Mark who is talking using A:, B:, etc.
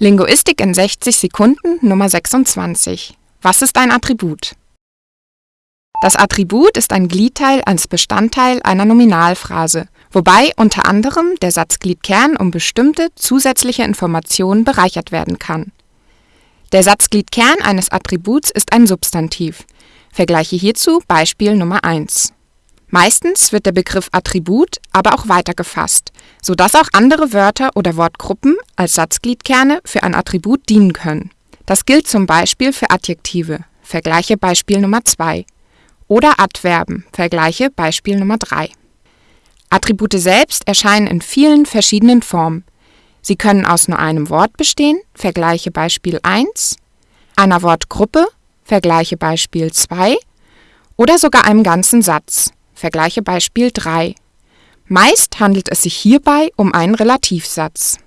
A: Linguistik in 60 Sekunden Nummer 26. Was ist ein Attribut? Das Attribut ist ein Gliedteil als Bestandteil einer Nominalphrase, wobei unter anderem der Satzgliedkern um bestimmte zusätzliche Informationen bereichert werden kann. Der Satzgliedkern eines Attributs ist ein Substantiv. Vergleiche hierzu Beispiel Nummer 1. Meistens wird der Begriff Attribut aber auch weitergefasst, so dass auch andere Wörter oder Wortgruppen als Satzgliedkerne für ein Attribut dienen können. Das gilt zum Beispiel für Adjektive (vergleiche Beispiel Nummer 2) oder Adverben (vergleiche Beispiel Nummer 3). Attribute selbst erscheinen in vielen verschiedenen Formen. Sie können aus nur einem Wort bestehen (vergleiche Beispiel 1), einer Wortgruppe (vergleiche Beispiel 2) oder sogar einem ganzen Satz Vergleiche Beispiel 3. Meist handelt es sich hierbei um einen Relativsatz